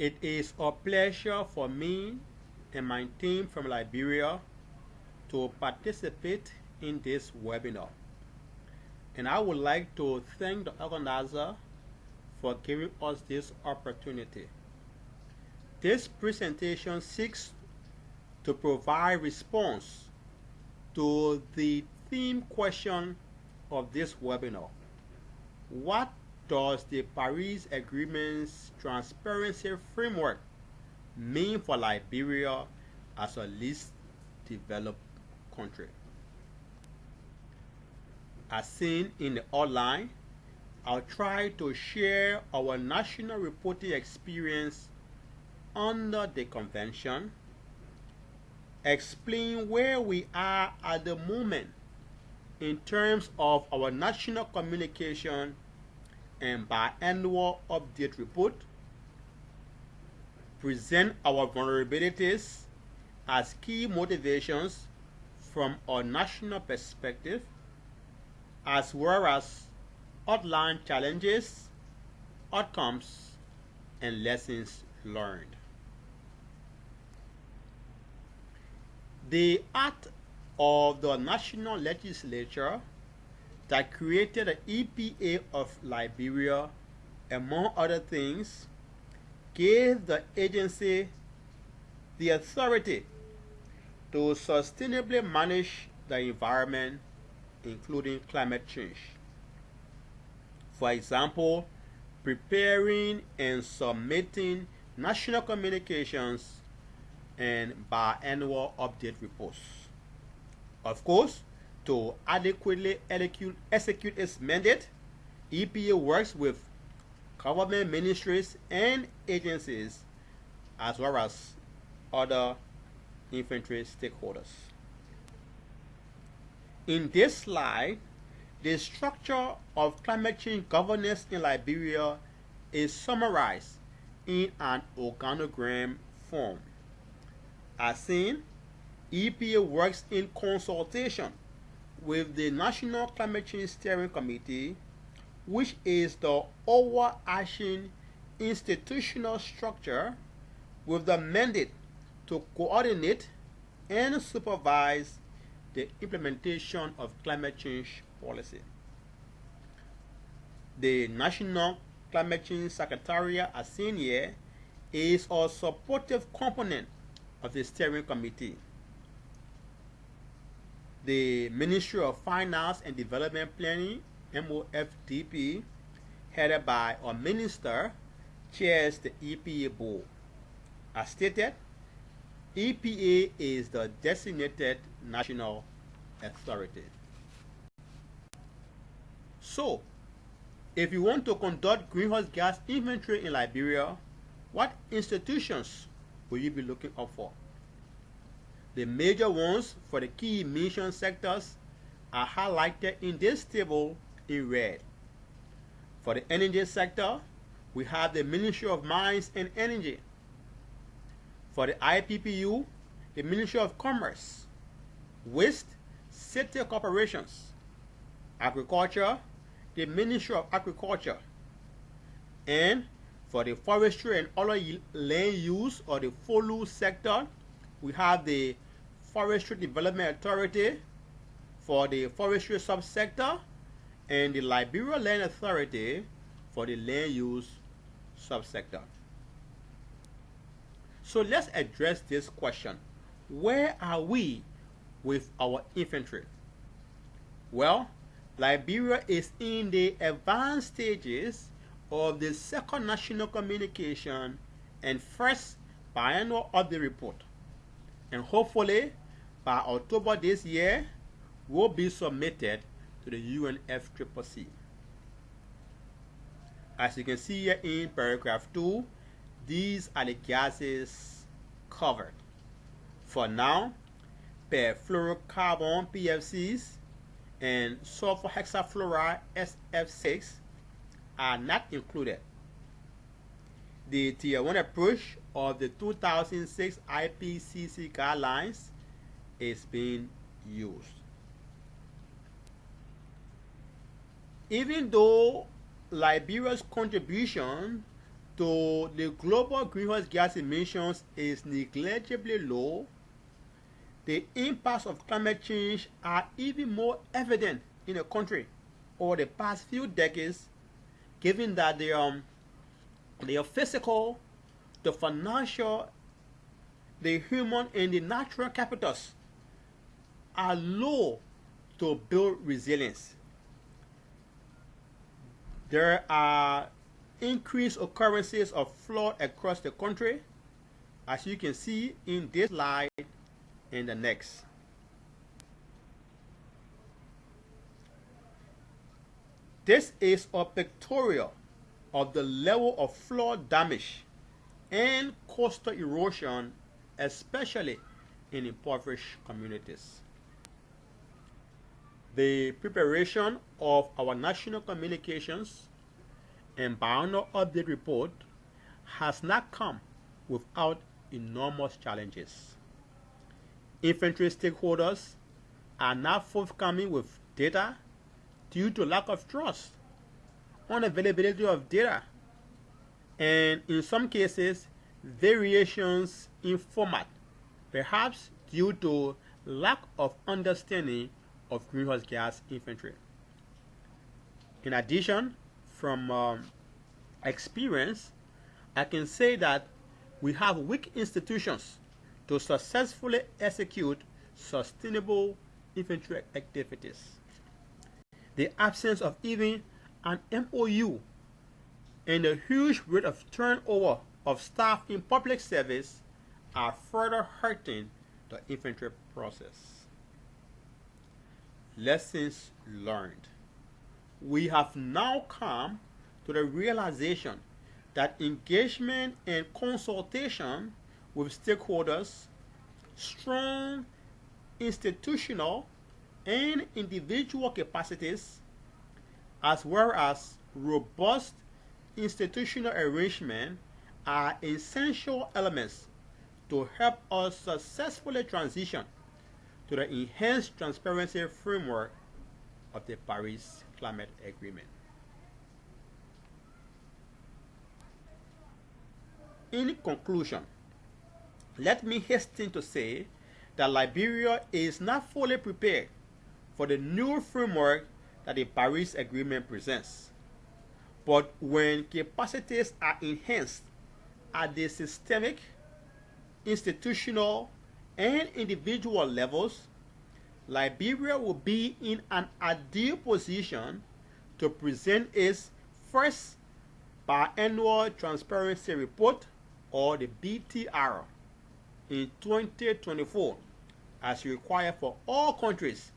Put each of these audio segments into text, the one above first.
It is a pleasure for me and my team from Liberia to participate in this webinar. And I would like to thank the organizer for giving us this opportunity. This presentation seeks to provide response to the theme question of this webinar. What does the Paris Agreement's transparency framework mean for Liberia as a least developed country? As seen in the outline, I'll try to share our national reporting experience under the convention, explain where we are at the moment in terms of our national communication and biannual update report, present our vulnerabilities as key motivations from our national perspective, as well as outline challenges, outcomes, and lessons learned. The act of the national legislature that created the EPA of Liberia, among other things, gave the agency the authority to sustainably manage the environment, including climate change. For example, preparing and submitting national communications and biannual update reports. Of course, to adequately execute its mandate, EPA works with government ministries and agencies as well as other inventory stakeholders. In this slide, the structure of climate change governance in Liberia is summarized in an organogram form. As seen, EPA works in consultation with the National Climate Change Steering Committee, which is the overarching institutional structure with the mandate to coordinate and supervise the implementation of climate change policy. The National Climate Change Secretariat, here, is a supportive component of the steering committee. The Ministry of Finance and Development Planning, MOFDP, headed by a minister, chairs the EPA board. As stated, EPA is the designated national authority. So, if you want to conduct greenhouse gas inventory in Liberia, what institutions will you be looking up for? The major ones for the key emission sectors are highlighted in this table in red. For the energy sector, we have the Ministry of Mines and Energy. For the IPPU, the Ministry of Commerce, Waste, City Corporations, Agriculture, the Ministry of Agriculture, and for the forestry and other land use or the FOLU sector, we have the Forestry Development Authority for the forestry subsector and the Liberia Land Authority for the land use subsector. So let's address this question. Where are we with our inventory? Well, Liberia is in the advanced stages of the second national communication and first biannual update report. And hopefully, by October this year, will be submitted to the UNFCCC. As you can see here in paragraph 2, these are the gases covered. For now, perfluorocarbon PFCs and sulfur hexafluoride SF6 are not included. The Tier 1 approach of the 2006 IPCC guidelines is being used. Even though Liberia's contribution to the global greenhouse gas emissions is negligibly low, the impacts of climate change are even more evident in the country over the past few decades, given that the, um, the physical, the financial, the human, and the natural capitals are low to build resilience. There are increased occurrences of flood across the country, as you can see in this slide and the next. This is a pictorial of the level of flood damage and coastal erosion, especially in impoverished communities. The preparation of our national communications and biannual update report has not come without enormous challenges. Inventory stakeholders are not forthcoming with data due to lack of trust, unavailability of data, and in some cases, variations in format, perhaps due to lack of understanding of greenhouse gas inventory. In addition, from um, experience, I can say that we have weak institutions to successfully execute sustainable inventory activities. The absence of even an MOU and the huge rate of turnover of staff in public service are further hurting the inventory process. Lessons learned. We have now come to the realization that engagement and consultation with stakeholders, strong institutional and individual capacities, as well as robust institutional arrangement are essential elements to help us successfully transition to the enhanced transparency framework of the Paris Climate Agreement. In conclusion, let me hasten to say that Liberia is not fully prepared for the new framework that the Paris Agreement presents. But when capacities are enhanced at the systemic, institutional, and individual levels, Liberia will be in an ideal position to present its first biannual transparency report or the BTR in 2024 as required for all countries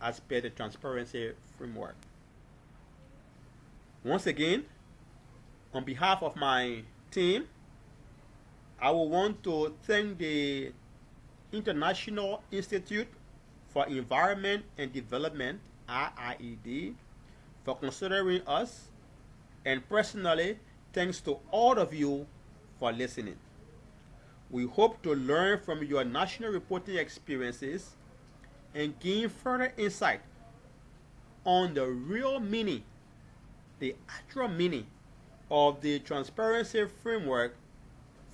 as per the transparency framework. Once again, on behalf of my team, I will want to thank the International Institute for Environment and Development, IIED, for considering us, and personally, thanks to all of you for listening. We hope to learn from your national reporting experiences and gain further insight on the real meaning, the actual meaning of the transparency framework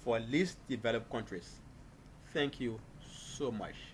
for least developed countries. Thank you so much.